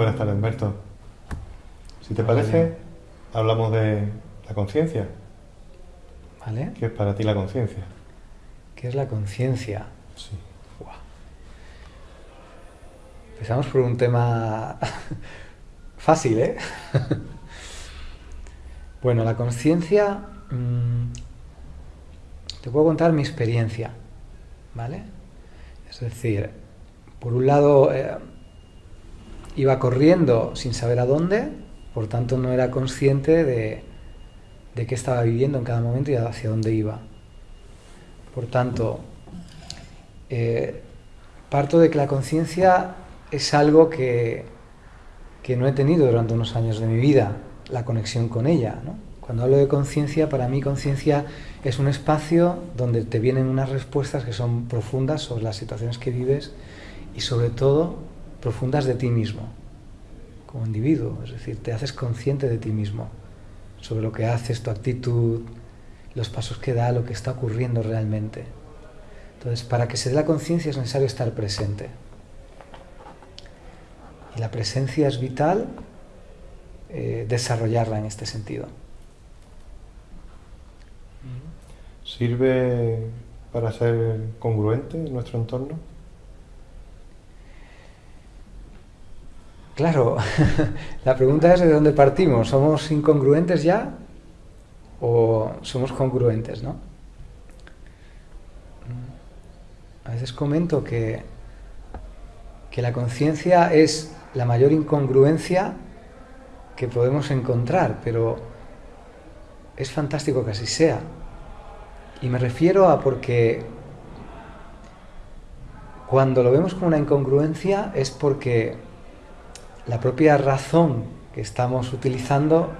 Buenas tardes, Humberto. Si te parece, hablamos de la conciencia. ¿Vale? ¿Qué es para ti la conciencia? ¿Qué es la conciencia? Sí. Buah. Empezamos por un tema fácil, ¿eh? bueno, la conciencia... mm, te puedo contar mi experiencia, ¿vale? Es decir, por un lado eh, iba corriendo sin saber a dónde, por tanto no era consciente de, de qué estaba viviendo en cada momento y hacia dónde iba. Por tanto, eh, parto de que la conciencia es algo que, que no he tenido durante unos años de mi vida, la conexión con ella. Cuando hablo de conciencia, para mí conciencia es un espacio donde te vienen unas respuestas que son profundas sobre las situaciones que vives y sobre todo profundas de ti mismo, como individuo. Es decir, te haces consciente de ti mismo, sobre lo que haces, tu actitud, los pasos que da, lo que está ocurriendo realmente. Entonces, para que se dé la conciencia es necesario estar presente. Y la presencia es vital eh, desarrollarla en este sentido. ¿Sirve para ser congruente en nuestro entorno? Claro, la pregunta es de dónde partimos. ¿Somos incongruentes ya o somos congruentes, no? A veces comento que, que la conciencia es la mayor incongruencia que podemos encontrar, pero es fantástico que así sea. Y me refiero a porque cuando lo vemos como una incongruencia es porque la propia razón que estamos utilizando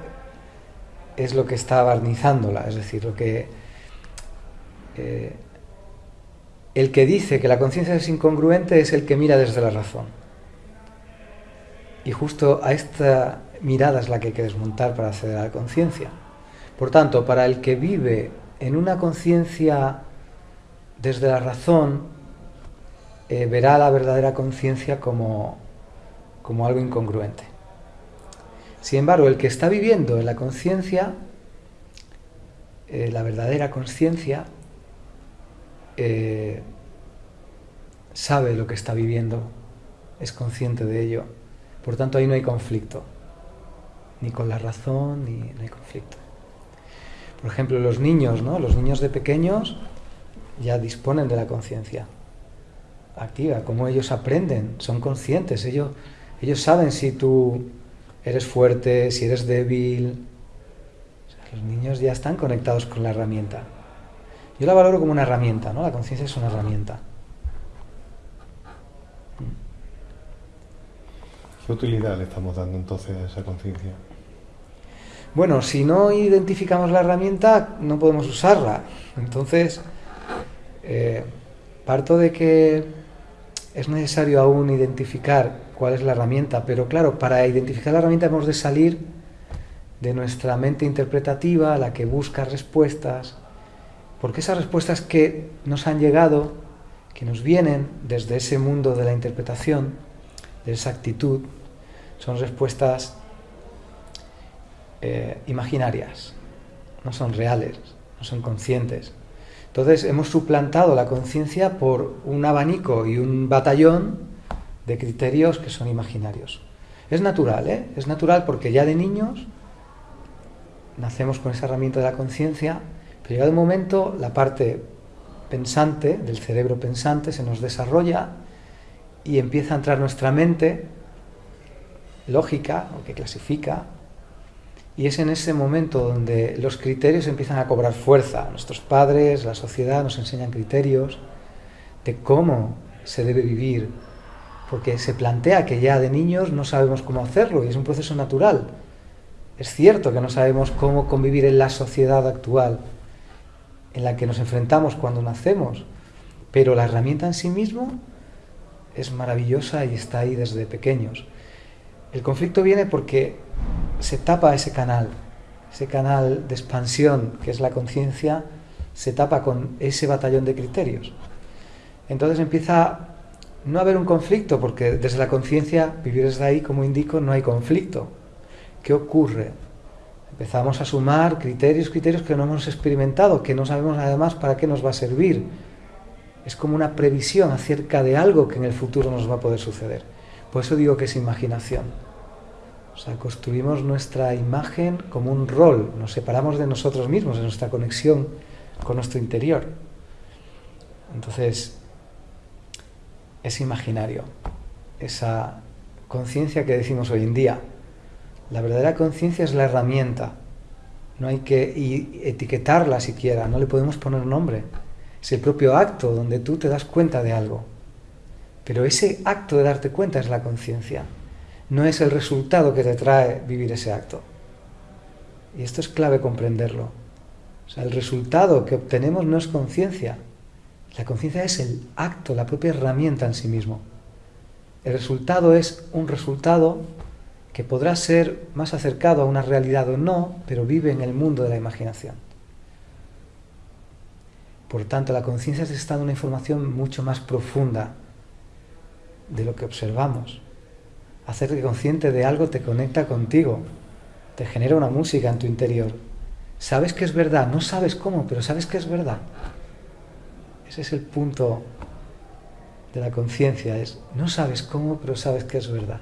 es lo que está barnizándola, es decir, lo que eh, el que dice que la conciencia es incongruente es el que mira desde la razón. Y justo a esta mirada es la que hay que desmontar para acceder a la conciencia. Por tanto, para el que vive en una conciencia desde la razón, eh, verá la verdadera conciencia como, como algo incongruente. Sin embargo, el que está viviendo en la conciencia, eh, la verdadera conciencia, eh, sabe lo que está viviendo, es consciente de ello. Por tanto, ahí no hay conflicto, ni con la razón, ni no hay conflicto. Por ejemplo, los niños, ¿no? Los niños de pequeños ya disponen de la conciencia activa, como ellos aprenden, son conscientes, ellos, ellos saben si tú eres fuerte, si eres débil. O sea, los niños ya están conectados con la herramienta. Yo la valoro como una herramienta, ¿no? La conciencia es una herramienta. ¿Qué utilidad le estamos dando entonces a esa conciencia? Bueno, si no identificamos la herramienta, no podemos usarla. Entonces, eh, parto de que es necesario aún identificar cuál es la herramienta, pero claro, para identificar la herramienta hemos de salir de nuestra mente interpretativa, la que busca respuestas, porque esas respuestas que nos han llegado, que nos vienen desde ese mundo de la interpretación, de esa actitud, son respuestas eh, imaginarias, no son reales, no son conscientes. Entonces hemos suplantado la conciencia por un abanico y un batallón de criterios que son imaginarios. Es natural, ¿eh? Es natural porque ya de niños nacemos con esa herramienta de la conciencia, pero llegado un momento la parte pensante, del cerebro pensante, se nos desarrolla y empieza a entrar nuestra mente lógica, o que clasifica, y es en ese momento donde los criterios empiezan a cobrar fuerza. Nuestros padres, la sociedad nos enseñan criterios de cómo se debe vivir, porque se plantea que ya de niños no sabemos cómo hacerlo y es un proceso natural. Es cierto que no sabemos cómo convivir en la sociedad actual en la que nos enfrentamos cuando nacemos, pero la herramienta en sí mismo es maravillosa y está ahí desde pequeños. El conflicto viene porque se tapa ese canal, ese canal de expansión que es la conciencia, se tapa con ese batallón de criterios. Entonces empieza no haber un conflicto, porque desde la conciencia, vivir desde ahí, como indico, no hay conflicto. ¿Qué ocurre? Empezamos a sumar criterios, criterios que no hemos experimentado, que no sabemos además para qué nos va a servir. Es como una previsión acerca de algo que en el futuro nos va a poder suceder. Por eso digo que es imaginación. O sea, construimos nuestra imagen como un rol, nos separamos de nosotros mismos, de nuestra conexión con nuestro interior. Entonces, es imaginario, esa conciencia que decimos hoy en día. La verdadera conciencia es la herramienta, no hay que etiquetarla siquiera, no le podemos poner nombre. Es el propio acto donde tú te das cuenta de algo. Pero ese acto de darte cuenta es la conciencia, no es el resultado que te trae vivir ese acto. Y esto es clave comprenderlo. O sea, el resultado que obtenemos no es conciencia, la conciencia es el acto, la propia herramienta en sí mismo. El resultado es un resultado que podrá ser más acercado a una realidad o no, pero vive en el mundo de la imaginación. Por tanto, la conciencia es estado una información mucho más profunda de lo que observamos. Hacerte consciente de algo te conecta contigo, te genera una música en tu interior. Sabes que es verdad, no sabes cómo, pero sabes que es verdad. Ese es el punto de la conciencia, es no sabes cómo, pero sabes que es verdad.